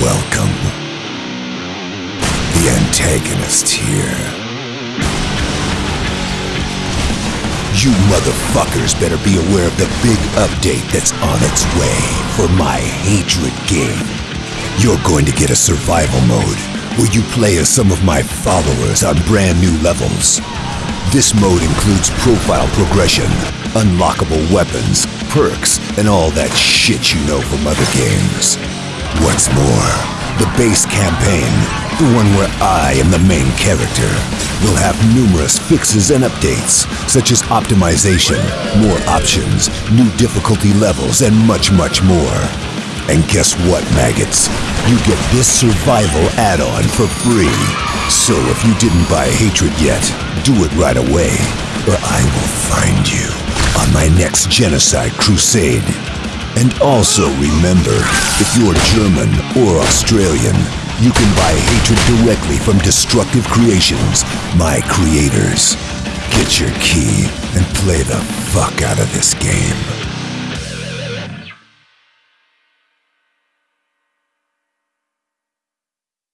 Welcome. The antagonist here. You motherfuckers better be aware of the big update that's on its way for my Hatred game. You're going to get a survival mode where you play as some of my followers on brand new levels. This mode includes profile progression, unlockable weapons, perks, and all that shit you know from other games. What's more, the base campaign, the one where I am the main character, will have numerous fixes and updates, such as optimization, more options, new difficulty levels, and much, much more. And guess what, maggots? You get this survival add-on for free. So if you didn't buy Hatred yet, do it right away, or I will find you on my next genocide crusade. And also remember, if you're German or Australian, you can buy Hatred directly from Destructive Creations, my creators. Get your key and play the fuck out of this game.